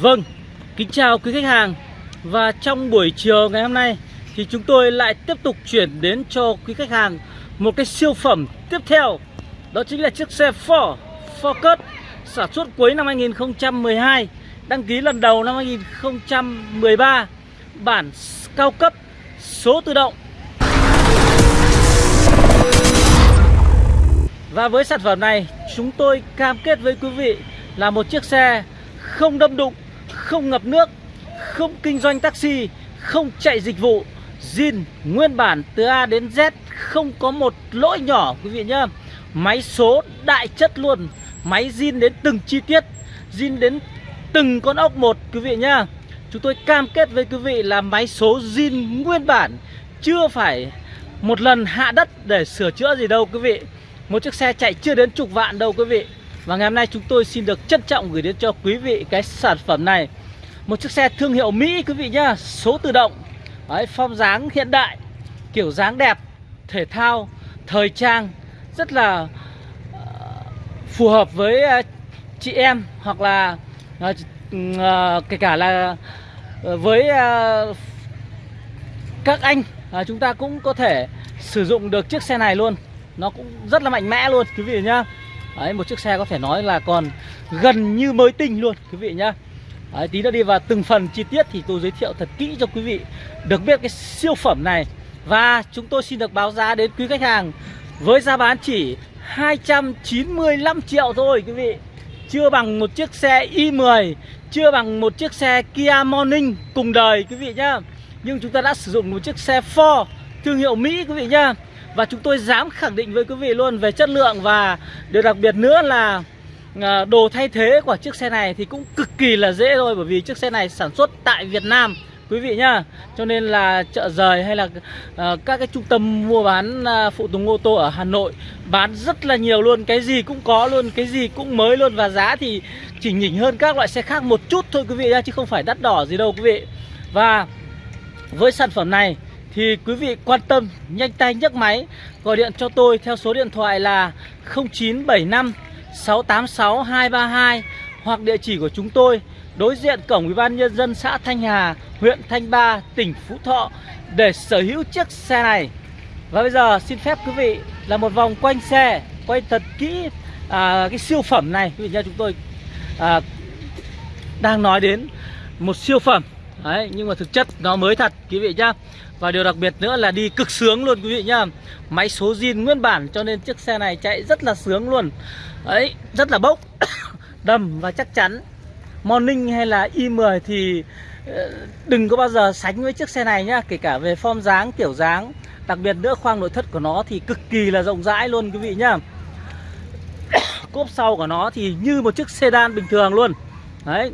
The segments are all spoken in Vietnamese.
Vâng, kính chào quý khách hàng. Và trong buổi chiều ngày hôm nay Thì chúng tôi lại tiếp tục chuyển đến cho quý khách hàng Một cái siêu phẩm tiếp theo. Đó chính là chiếc xe Ford Focus Sản xuất cuối năm 2012 Đăng ký lần đầu năm 2013 Bản cao cấp Số tự động. Và với sản phẩm này Chúng tôi cam kết với quý vị Là một chiếc xe không đâm đụng không ngập nước, không kinh doanh taxi, không chạy dịch vụ, zin nguyên bản từ A đến Z không có một lỗi nhỏ quý vị nhá. Máy số đại chất luôn, máy zin đến từng chi tiết, zin đến từng con ốc một quý vị nhá. Chúng tôi cam kết với quý vị là máy số zin nguyên bản, chưa phải một lần hạ đất để sửa chữa gì đâu quý vị. Một chiếc xe chạy chưa đến chục vạn đâu quý vị. Và ngày hôm nay chúng tôi xin được trân trọng gửi đến cho quý vị cái sản phẩm này. Một chiếc xe thương hiệu Mỹ quý vị nhá. Số tự động. Đấy, Form dáng hiện đại Kiểu dáng đẹp Thể thao Thời trang Rất là uh, phù hợp với uh, chị em Hoặc là uh, uh, kể cả là uh, với uh, các anh uh, Chúng ta cũng có thể sử dụng được chiếc xe này luôn. Nó cũng rất là mạnh mẽ luôn quý vị nhá. Đấy, một chiếc xe có thể nói là còn gần như mới tinh luôn quý vị nhá. Đấy, tí nữa đi vào từng phần chi tiết thì tôi giới thiệu thật kỹ cho quý vị được biết cái siêu phẩm này. Và chúng tôi xin được báo giá đến quý khách hàng với giá bán chỉ 295 triệu thôi quý vị. Chưa bằng một chiếc xe i10 chưa bằng một chiếc xe Kia Morning cùng đời quý vị nhá. Nhưng chúng ta đã sử dụng một chiếc xe Ford thương hiệu Mỹ quý vị nhá và chúng tôi dám khẳng định với quý vị luôn về chất lượng Và điều đặc biệt nữa là à, đồ thay thế của chiếc xe này thì cũng cực kỳ là dễ thôi Bởi vì chiếc xe này sản xuất tại Việt Nam quý vị nhá. Cho nên là chợ rời hay là uh, các cái trung tâm mua bán uh, phụ tùng ô tô ở Hà Nội bán rất là nhiều luôn. Cái gì cũng có luôn cái gì cũng mới luôn và giá thì chỉ nhỉnh hơn các loại xe khác một chút thôi quý vị nhá chứ không phải đắt đỏ gì đâu quý vị. Và với sản phẩm này thì quý vị quan tâm nhanh tay nhấc máy gọi điện cho tôi theo số điện thoại là 0975 686 232 hoặc địa chỉ của chúng tôi đối diện cổng Ủy ban nhân dân xã Thanh Hà, huyện Thanh Ba, tỉnh Phú Thọ để sở hữu chiếc xe này. Và bây giờ xin phép quý vị là một vòng quanh xe, quay thật kỹ à, cái siêu phẩm này. Quý vị nha chúng tôi à, đang nói đến một siêu phẩm Đấy, nhưng mà thực chất nó mới thật quý vị nhá và điều đặc biệt nữa là đi cực sướng luôn quý vị nhá. Máy số zin nguyên bản cho nên chiếc xe này chạy rất là sướng luôn. Đấy, rất là bốc Đầm và chắc chắn. Morning hay là i10 thì ờ, đừng có bao giờ sánh với chiếc xe này nhá Kể cả về form dáng, kiểu dáng. Đặc biệt nữa khoang nội thất của nó thì cực kỳ là rộng rãi luôn quý vị nhá. Cốp sau của nó thì như một chiếc sedan bình thường luôn. Đấy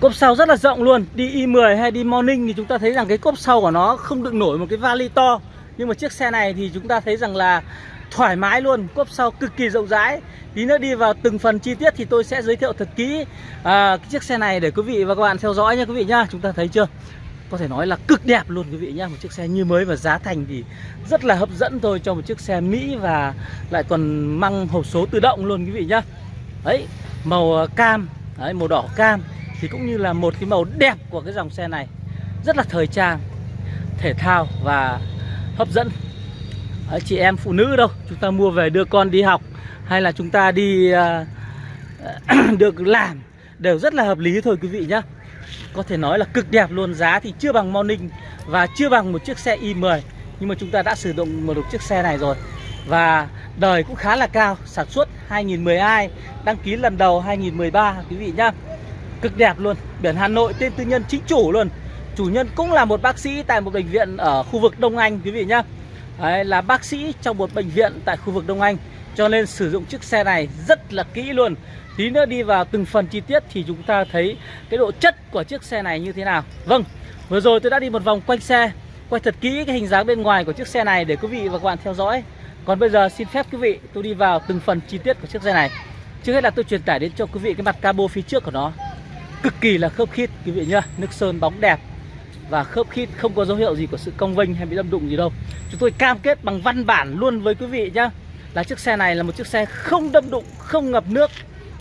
Cốp sau rất là rộng luôn. Đi i10 hay đi morning thì chúng ta thấy rằng cái cốp sau của nó không đựng nổi một cái vali to. Nhưng mà chiếc xe này thì chúng ta thấy rằng là thoải mái luôn. Cốp sau cực kỳ rộng rãi. Tí nữa đi vào từng phần chi tiết thì tôi sẽ giới thiệu thật kỹ à, cái chiếc xe này để quý vị và các bạn theo dõi nha quý vị nhá Chúng ta thấy chưa? Có thể nói là cực đẹp luôn quý vị nhá. Một chiếc xe như mới và giá thành thì rất là hấp dẫn thôi cho một chiếc xe Mỹ Và lại còn mang hộp số tự động luôn quý vị nhá. Đấy màu à, cam. Đấy màu đỏ cam thì cũng như là một cái màu đẹp của cái dòng xe này rất là thời trang thể thao và hấp dẫn. Đấy, chị em phụ nữ đâu chúng ta mua về đưa con đi học hay là chúng ta đi uh, được làm đều rất là hợp lý thôi quý vị nhá. Có thể nói là cực đẹp luôn giá thì chưa bằng Morning và chưa bằng một chiếc xe i10 nhưng mà chúng ta đã sử dụng một chiếc xe này rồi. Và đời cũng khá là cao sản xuất 2012 đăng ký lần đầu 2013 quý vị nhá cực đẹp luôn. Biển Hà Nội tên tư nhân chính chủ luôn. Chủ nhân cũng là một bác sĩ tại một bệnh viện ở khu vực Đông Anh quý vị nhá. Đấy, là bác sĩ trong một bệnh viện tại khu vực Đông Anh. Cho nên sử dụng chiếc xe này rất là kỹ luôn. Tí nữa đi vào từng phần chi tiết thì chúng ta thấy cái độ chất của chiếc xe này như thế nào. Vâng vừa rồi tôi đã đi một vòng quanh xe quay thật kỹ cái hình dáng bên ngoài của chiếc xe này để quý vị và các bạn theo dõi. Còn bây giờ xin phép quý vị tôi đi vào từng phần chi tiết của chiếc xe này. Trước hết là tôi truyền tải đến cho quý vị cái mặt cabo phía trước của nó cực kỳ là khớp khít quý vị nhá. Nước sơn bóng đẹp và khớp khít không có dấu hiệu gì của sự cong vênh hay bị đâm đụng gì đâu. Chúng tôi cam kết bằng văn bản luôn với quý vị nhá là chiếc xe này là một chiếc xe không đâm đụng không ngập nước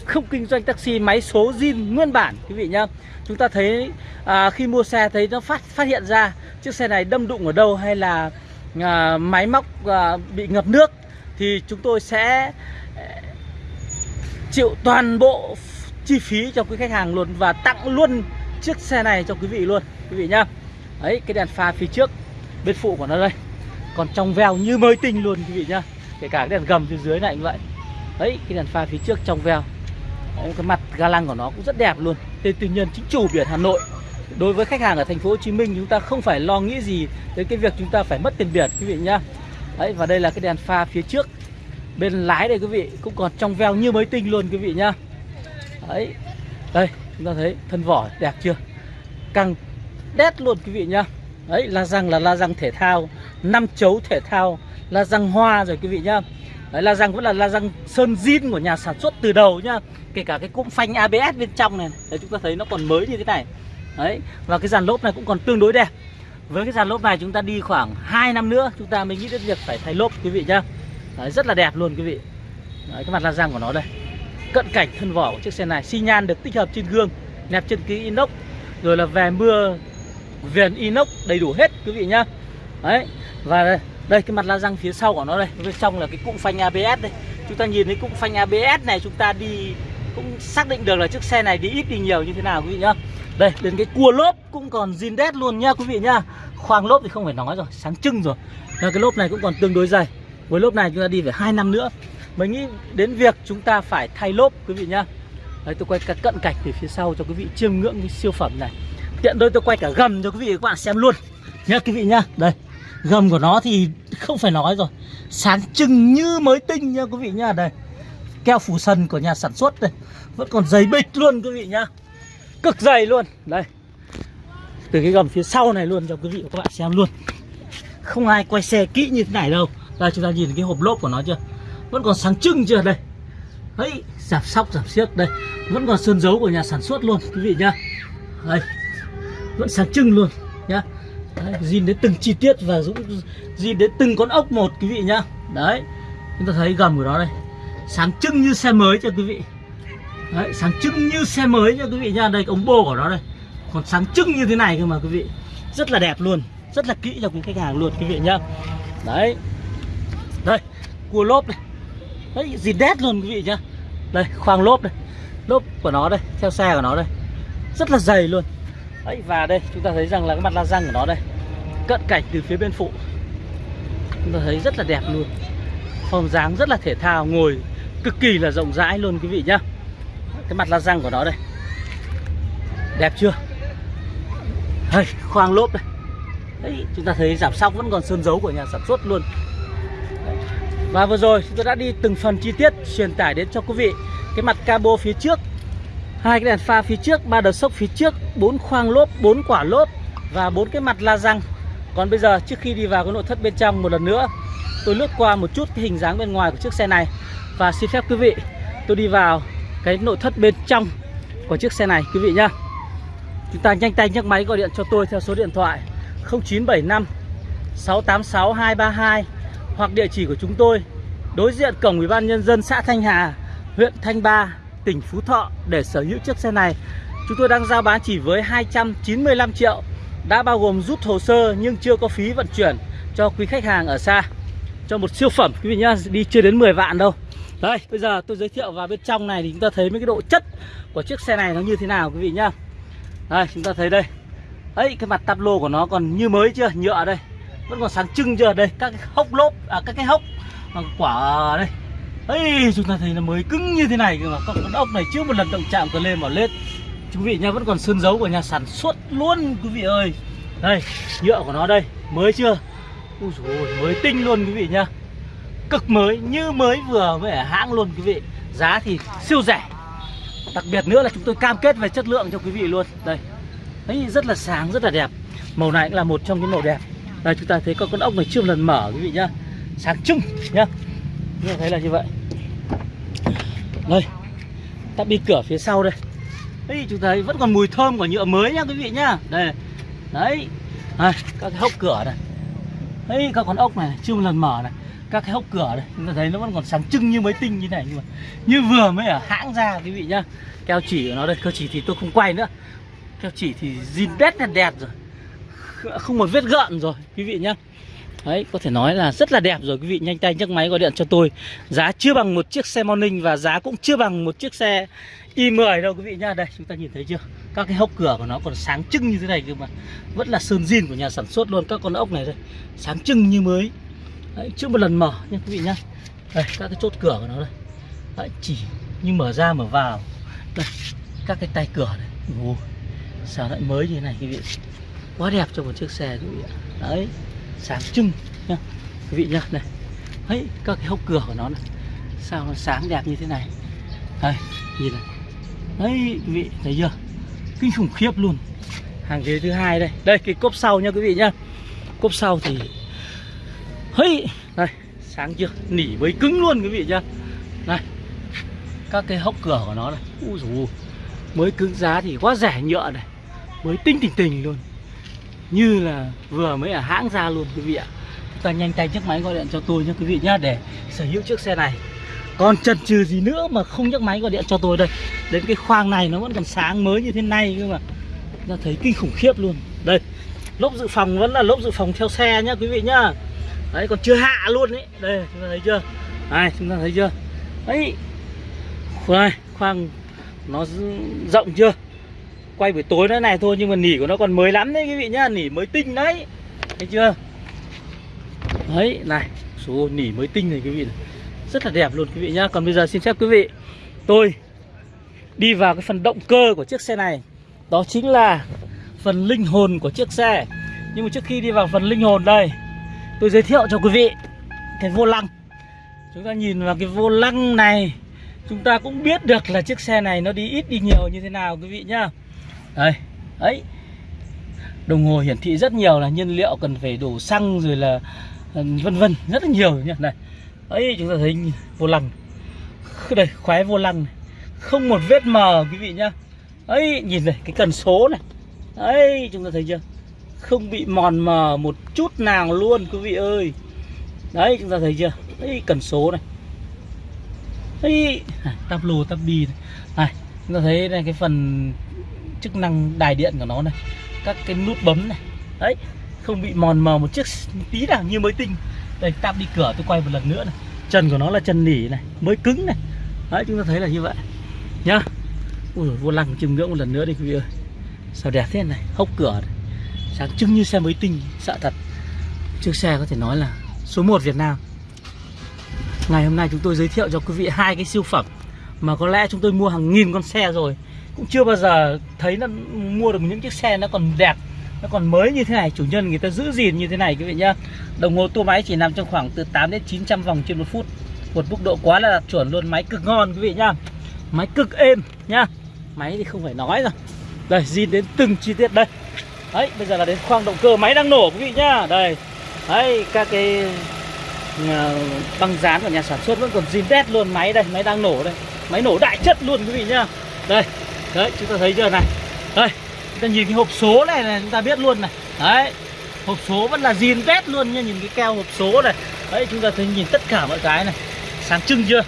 không kinh doanh taxi máy số zin nguyên bản quý vị nhá. Chúng ta thấy à, khi mua xe thấy nó phát phát hiện ra chiếc xe này đâm đụng ở đâu hay là à, máy móc à, bị ngập nước thì chúng tôi sẽ à, chịu toàn bộ chi phí cho quý khách hàng luôn và tặng luôn chiếc xe này cho quý vị luôn quý vị nhá. Đấy cái đèn pha phía trước bên phụ của nó đây. Còn trong veo như mới tinh luôn quý vị nhá. Kể cả cái đèn gầm phía dưới này cũng vậy. Đấy cái đèn pha phía trước trong veo. Đấy, cái mặt ga lăng của nó cũng rất đẹp luôn. Tên tư nhân chính chủ biển Hà Nội. Đối với khách hàng ở thành phố Hồ Chí Minh chúng ta không phải lo nghĩ gì đến cái việc chúng ta phải mất tiền biển quý vị nhá. Đấy và đây là cái đèn pha phía trước. Bên lái đây quý vị cũng còn trong veo như mới tinh luôn quý vị nhá đấy. Đây chúng ta thấy thân vỏ đẹp chưa? Căng đét luôn quý vị nhá. Đấy la răng là la răng thể thao năm chấu thể thao la răng hoa rồi quý vị nhá. Đấy la răng vẫn là la răng sơn zin của nhà sản xuất từ đầu nhá. Kể cả cái cụm phanh ABS bên trong này. Đấy chúng ta thấy nó còn mới như thế này. Đấy và cái dàn lốp này cũng còn tương đối đẹp. Với cái dàn lốp này chúng ta đi khoảng 2 năm nữa chúng ta mới nghĩ đến việc phải thay lốp quý vị nhá. Đấy, rất là đẹp luôn quý vị. Đấy, cái mặt la răng của nó đây cận cảnh thân vỏ của chiếc xe này. Xi nhan được tích hợp trên gương nẹp chân ký inox rồi là về mưa viền inox đầy đủ hết quý vị nhá. Đấy và đây, đây cái mặt la răng phía sau của nó đây. Bên trong là cái cụm phanh ABS đây. Chúng ta nhìn thấy cụm phanh ABS này chúng ta đi cũng xác định được là chiếc xe này đi ít đi nhiều như thế nào quý vị nhá. Đây đến cái cua lốp cũng còn zin đét luôn nha quý vị nhá. Khoang lốp thì không phải nói rồi sáng trưng rồi. Và cái lốp này cũng còn tương đối dày. Với lốp này chúng ta đi phải hai năm nữa mới nghĩ đến việc chúng ta phải thay lốp, quý vị nhá. Đấy, tôi quay cả cận cảnh từ phía sau cho quý vị chiêm ngưỡng cái siêu phẩm này. Tiện đôi tôi quay cả gầm cho quý vị các bạn xem luôn. Nhá, quý vị nhá. Đây, gầm của nó thì không phải nói rồi. Sáng trưng như mới tinh nha quý vị nhá. Đây, keo phủ sân của nhà sản xuất đây. Vẫn còn dày bịch luôn, quý vị nhá. Cực dày luôn. Đây, từ cái gầm phía sau này luôn cho quý vị và các bạn xem luôn. Không ai quay xe kỹ như thế này đâu. Đây chúng ta nhìn cái hộp lốp của nó chưa? Vẫn còn sáng trưng chưa? Đây. Đấy giảm sóc giảm xiếc. Đây vẫn còn sơn dấu của nhà sản xuất luôn quý vị nhá. Đây vẫn sáng trưng luôn nhá. Đấy, zin đến từng chi tiết và dũng zin đến từng con ốc một quý vị nhá. Đấy chúng ta thấy gầm của nó đây. Sáng trưng như xe mới cho quý vị? Đấy sáng trưng như xe mới nha quý vị nha đây ống bô của nó đây. Còn sáng trưng như thế này cơ mà quý vị. Rất là đẹp luôn rất là kỹ cho quý khách hàng luôn quý vị nhá. Đấy. Đây cua lốp này đấy gì đét luôn, quý vị nhá. Đây, khoang lốp đây. Lốp của nó đây, theo xe của nó đây. Rất là dày luôn. Đấy, và đây, chúng ta thấy rằng là cái mặt la răng của nó đây, cận cảnh từ phía bên phụ. Chúng ta thấy rất là đẹp luôn. Form dáng rất là thể thao, ngồi cực kỳ là rộng rãi luôn, quý vị nhá. Cái mặt la răng của nó đây. Đẹp chưa? Đây, khoang lốp đây. Đấy, chúng ta thấy giảm sóc vẫn còn sơn dấu của nhà sản xuất luôn và vừa rồi chúng tôi đã đi từng phần chi tiết, truyền tải đến cho quý vị. Cái mặt cabo phía trước, hai cái đèn pha phía trước, ba đợt sốc phía trước, bốn khoang lốp, bốn quả lốp và bốn cái mặt la răng. Còn bây giờ, trước khi đi vào cái nội thất bên trong một lần nữa, tôi lướt qua một chút cái hình dáng bên ngoài của chiếc xe này. Và xin phép quý vị, tôi đi vào cái nội thất bên trong của chiếc xe này, quý vị nhá. Chúng ta nhanh tay nhấc máy gọi điện cho tôi theo số điện thoại 0975 686 232 hoặc địa chỉ của chúng tôi đối diện cổng ủy ban nhân dân xã Thanh Hà, huyện Thanh Ba, tỉnh Phú Thọ để sở hữu chiếc xe này. Chúng tôi đang giao bán chỉ với 295 triệu, đã bao gồm rút hồ sơ nhưng chưa có phí vận chuyển cho quý khách hàng ở xa. Cho một siêu phẩm quý vị nhá, đi chưa đến 10 vạn đâu. Đây, bây giờ tôi giới thiệu vào bên trong này thì chúng ta thấy mấy cái độ chất của chiếc xe này nó như thế nào quý vị nhá. Đây, chúng ta thấy đây. Ấy, cái mặt tắp lô của nó còn như mới chưa? Nhựa đây. Vẫn còn sáng trưng chưa? Đây, các cái hốc lốp à các cái hốc à, quả đây. ấy chúng ta thấy là mới cứng như thế này cơ mà. Con ốc này chưa một lần động chạm cờ lên vào lết. Quý vị nha vẫn còn sơn dấu của nhà sản xuất luôn quý vị ơi. Đây, nhựa của nó đây, mới chưa? Ui dồi mới tinh luôn quý vị nhá Cực mới, như mới vừa mới ở hãng luôn quý vị Giá thì siêu rẻ Đặc biệt nữa là chúng tôi cam kết về chất lượng cho quý vị luôn Đây, ấy rất là sáng, rất là đẹp Màu này cũng là một trong những màu đẹp đây chúng ta thấy có con ốc này chưa một lần mở quý vị nhá. Sáng trưng nhá. Như thấy là như vậy. Đây, ta đi cửa phía sau đây. Đấy chúng ta thấy vẫn còn mùi thơm của nhựa mới nhá quý vị nhá. Đây, đấy. Đây, các cái hốc cửa này. Đấy các con ốc này chưa một lần mở này. Các cái hốc cửa đây chúng ta thấy nó vẫn còn sáng trưng như mới tinh như này nhưng mà như vừa mới ở hãng ra quý vị nhá. Keo chỉ của nó đây keo chỉ thì tôi không quay nữa. Keo chỉ thì zin đét đẹp đẹp rồi không một vết gợn rồi quý vị nhá. Đấy, có thể nói là rất là đẹp rồi quý vị nhanh tay nhấc máy gọi điện cho tôi. Giá chưa bằng một chiếc xe Morning và giá cũng chưa bằng một chiếc xe i10 đâu quý vị nhá. Đây, chúng ta nhìn thấy chưa? Các cái hốc cửa của nó còn sáng trưng như thế này cơ mà. Vẫn là sơn zin của nhà sản xuất luôn Các con ốc này đây, sáng trưng như mới. Đấy, chưa một lần mở nha quý vị nhá. Đây, các cái chốt cửa của nó đây. Đấy, chỉ như mở ra mở vào. Đây, các cái tay cửa này. Ồ, sao lại mới như thế này quý vị? Quá đẹp cho một chiếc xe quý vị ạ Đấy, sáng trưng nhá. Quý vị nhá, này. Ấy các cái hốc cửa của nó này. Sao nó sáng đẹp như thế này? Đây, nhìn này. Đấy, quý vị, thấy chưa? Kinh khủng khiếp luôn. Hàng ghế thứ hai đây. Đây, cái cốp sau nha quý vị nhá. Cốp sau thì hey đây sáng chưa? Nỉ mới cứng luôn, quý vị nhá. Này, các cái hốc cửa của nó này. Ui dù mới cứng giá thì quá rẻ nhựa này. Mới tinh tình tình luôn như là vừa mới ở hãng ra luôn, quý vị ạ. Chúng ta nhanh tay chiếc máy gọi điện cho tôi nhé, quý vị nhá để sở hữu chiếc xe này. Còn chần chừ gì nữa mà không nhấc máy gọi điện cho tôi đây. Đến cái khoang này nó vẫn còn sáng mới như thế này cơ mà. Ta thấy kinh khủng khiếp luôn. Đây, lốp dự phòng vẫn là lốp dự phòng theo xe nhá quý vị nhá. Đấy, còn chưa hạ luôn đấy đây, chúng ta thấy chưa? Này, chúng ta thấy chưa? Đấy đây khoang nó rộng chưa? Quay buổi tối nó này thôi, nhưng mà nỉ của nó còn mới lắm đấy, quý vị nhá, nỉ mới tinh đấy. Thấy chưa? Đấy, này, số nỉ mới tinh này, quý vị này. rất là đẹp luôn, quý vị nhá. Còn bây giờ xin phép quý vị, tôi đi vào cái phần động cơ của chiếc xe này. Đó chính là phần linh hồn của chiếc xe. Nhưng mà trước khi đi vào phần linh hồn đây, tôi giới thiệu cho quý vị cái vô lăng. Chúng ta nhìn vào cái vô lăng này, chúng ta cũng biết được là chiếc xe này nó đi ít, đi nhiều như thế nào, quý vị nhá đây, ấy. Đồng hồ hiển thị rất nhiều là nhiên liệu cần phải đổ xăng rồi là ừ, vân vân, rất là nhiều nhá. Này, ấy, chúng ta thấy vô lăng. Đây khoái vô lăng này. không một vết mờ, quý vị nhá. Ấy, nhìn này, cái cần số này. Ấy, chúng ta thấy chưa? Không bị mòn mờ một chút nào luôn, quý vị ơi. Đấy, chúng ta thấy chưa? Ấy, cần số này. Ấy tắp lô, tắp bi này. này, chúng ta thấy này, cái phần chức năng đài điện của nó này, các cái nút bấm này. Đấy, không bị mòn mờ một chiếc tí nào như mới tinh. Đây, tạm đi cửa, tôi quay một lần nữa này. Chân của nó là chân nỉ này, mới cứng này. Đấy, chúng ta thấy là như vậy. Nhá. Ui vô lăng chiêm ngưỡng một lần nữa đi, quý vị ơi. Sao đẹp thế này, hốc cửa này. sáng trưng như xe mới tinh sợ thật. Chiếc xe có thể nói là số 1 Việt Nam. Ngày hôm nay chúng tôi giới thiệu cho quý vị hai cái siêu phẩm mà có lẽ chúng tôi mua hàng nghìn con xe rồi cũng chưa bao giờ thấy nó mua được những chiếc xe nó còn đẹp, nó còn mới như thế này. Chủ nhân người ta giữ gìn như thế này, quý vị nhá. Đồng hồ tua máy chỉ nằm trong khoảng từ 8 đến 900 vòng trên một phút. Một mức độ quá là đạt chuẩn luôn, máy cực ngon, quý vị nhá. Máy cực êm nhá. Máy thì không phải nói rồi. Đây, zin đến từng chi tiết đây. Đấy, bây giờ là đến khoang động cơ máy đang nổ, quý vị nhá. Đây. Đấy, các cái ờ, băng dán của nhà sản xuất vẫn còn zin đét luôn. Máy đây, máy đang nổ đây. Máy nổ đại chất luôn, quý vị nhá. Đây đấy, chúng ta thấy chưa này? Đây, chúng ta nhìn cái hộp số này này, chúng ta biết luôn này. Đấy, hộp số vẫn là zin vét luôn nha, nhìn cái keo hộp số này. Đấy, chúng ta thấy nhìn tất cả mọi cái này. Sáng trưng chưa?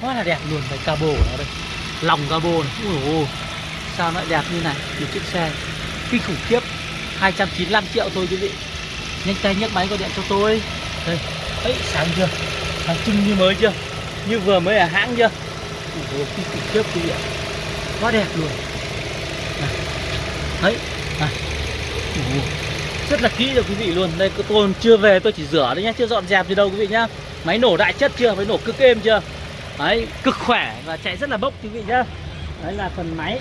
Quá là đẹp luôn, cái cabo của nó đây. Lòng cabo này. Ui ôi, sao nó đẹp như này? Một chiếc xe kinh khủng khiếp. 295 triệu thôi quý vị. Nhanh tay nhấc máy gọi điện cho tôi. Đây, ấy, sáng chưa? Sáng trưng như mới chưa? Như vừa mới ở hãng chưa? Ui ôi, kinh khủng khiếp quý vị ạ quá đẹp luôn. Đấy rất là kỹ rồi quý vị luôn. Đây tôi chưa về tôi chỉ rửa đấy nhá chưa dọn dẹp gì đâu quý vị nhá. Máy nổ đại chất chưa? Máy nổ cực êm chưa? Đấy cực khỏe và chạy rất là bốc quý vị nhá. Đấy là phần máy.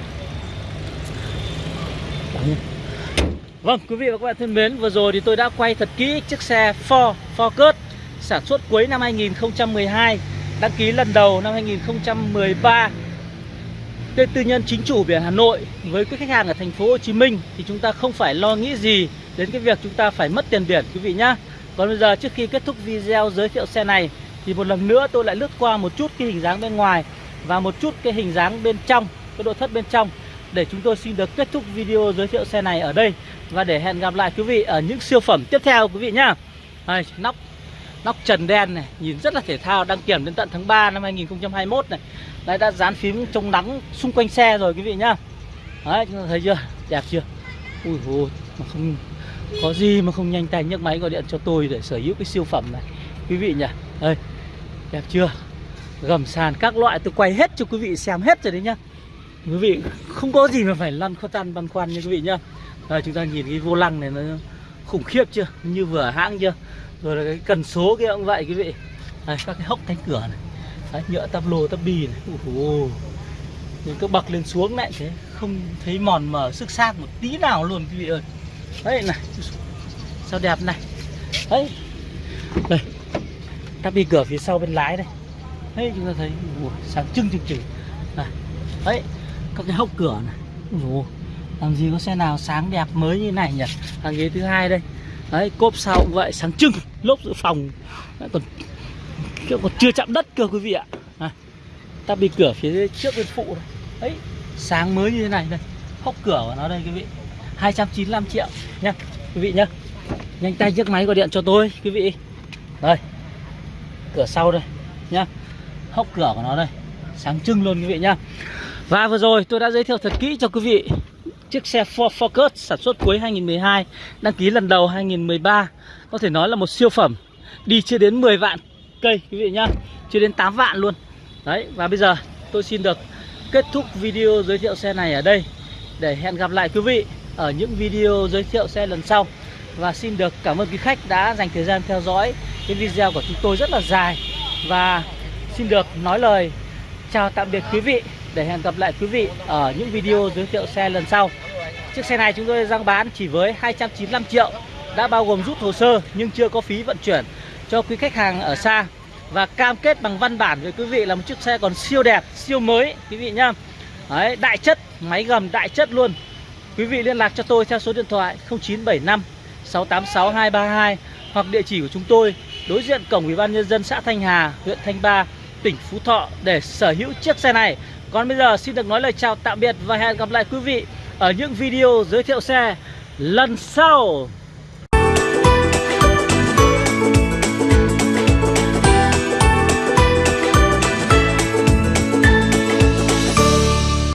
Vâng, quý vị và các bạn thân mến, vừa rồi thì tôi đã quay thật kỹ chiếc xe Ford Focus sản xuất cuối năm 2012, đăng ký lần đầu năm 2013 Tên tư nhân chính chủ biển Hà Nội với các khách hàng ở thành phố Hồ Chí Minh thì chúng ta không phải lo nghĩ gì đến cái việc chúng ta phải mất tiền biển quý vị nhá. Còn bây giờ trước khi kết thúc video giới thiệu xe này thì một lần nữa tôi lại lướt qua một chút cái hình dáng bên ngoài và một chút cái hình dáng bên trong, cái nội thất bên trong để chúng tôi xin được kết thúc video giới thiệu xe này ở đây và để hẹn gặp lại quý vị ở những siêu phẩm tiếp theo quý vị nhá. Đây, nóc Nóc trần đen này Nhìn rất là thể thao Đăng kiểm đến tận tháng 3 năm 2021 này Đấy, đã dán phím chống nắng xung quanh xe rồi, quý vị nhá. Đấy, chúng ta thấy chưa? Đẹp chưa? Ui hồ mà không có gì mà không nhanh tay nhấc máy gọi điện cho tôi để sở hữu cái siêu phẩm này. Quý vị nhỉ? Đây, Đẹp chưa? Gầm sàn các loại, tôi quay hết cho quý vị xem hết rồi đấy nhá. Quý vị không có gì mà phải lăn khó tăn băn khoăn nha quý vị nhá. Đây, chúng ta nhìn cái vô lăng này nó khủng khiếp chưa? Như vừa hãng chưa? Rồi là cái cần số kia cũng vậy quý vị. Đây, các cái hốc cánh cửa này. Đấy, nhựa tắp lô tắp bì này. Ủa, Những cái bậc lên xuống lại thế Không thấy mòn mờ sức sát một tí nào luôn quý vị ơi. Đấy này. Sao đẹp này. Đấy. Đây. Tắp đi cửa phía sau bên lái đây. Đấy chúng ta thấy ủa, sáng trưng trưng trưng. Này. Đấy các cái hốc cửa này. Ủa, Làm gì có xe nào sáng đẹp mới như này nhỉ? Hàng ghế thứ hai đây. Đấy cốp sau cũng vậy sáng trưng. Lốp dự phòng. Đấy, còn chưa còn chưa chạm đất cơ quý vị ạ. À, Ta bị cửa phía trước bên phụ này. Đấy sáng mới như thế này đây. Hốc cửa của nó đây quý vị. 295 triệu. Nha quý vị nhá. Nhanh tay chiếc máy gọi điện cho tôi quý vị. Đây cửa sau đây. Nhá hốc cửa của nó đây. Sáng trưng luôn quý vị nhá. Và vừa rồi tôi đã giới thiệu thật kỹ cho quý vị chiếc xe Ford Focus sản xuất cuối 2012 đăng ký lần đầu 2013 có thể nói là một siêu phẩm đi chưa đến 10 vạn cây, quý vị nhá. Chưa đến 8 vạn luôn. Đấy, và bây giờ tôi xin được kết thúc video giới thiệu xe này ở đây để hẹn gặp lại quý vị ở những video giới thiệu xe lần sau. Và xin được cảm ơn quý khách đã dành thời gian theo dõi cái video của chúng tôi rất là dài. Và xin được nói lời chào tạm biệt quý vị để hẹn gặp lại quý vị ở những video giới thiệu xe lần sau. Chiếc xe này chúng tôi đang bán chỉ với 295 triệu, đã bao gồm rút hồ sơ nhưng chưa có phí vận chuyển cho quý khách hàng ở xa và cam kết bằng văn bản với quý vị là một chiếc xe còn siêu đẹp siêu mới quý vị nhá Đấy, đại chất máy gầm đại chất luôn Quý vị liên lạc cho tôi theo số điện thoại 0975 686 232 hoặc địa chỉ của chúng tôi đối diện cổng Ủy ban nhân dân xã Thanh Hà, huyện Thanh Ba, tỉnh Phú Thọ để sở hữu chiếc xe này. Còn bây giờ xin được nói lời chào tạm biệt và hẹn gặp lại quý vị ở những video giới thiệu xe lần sau.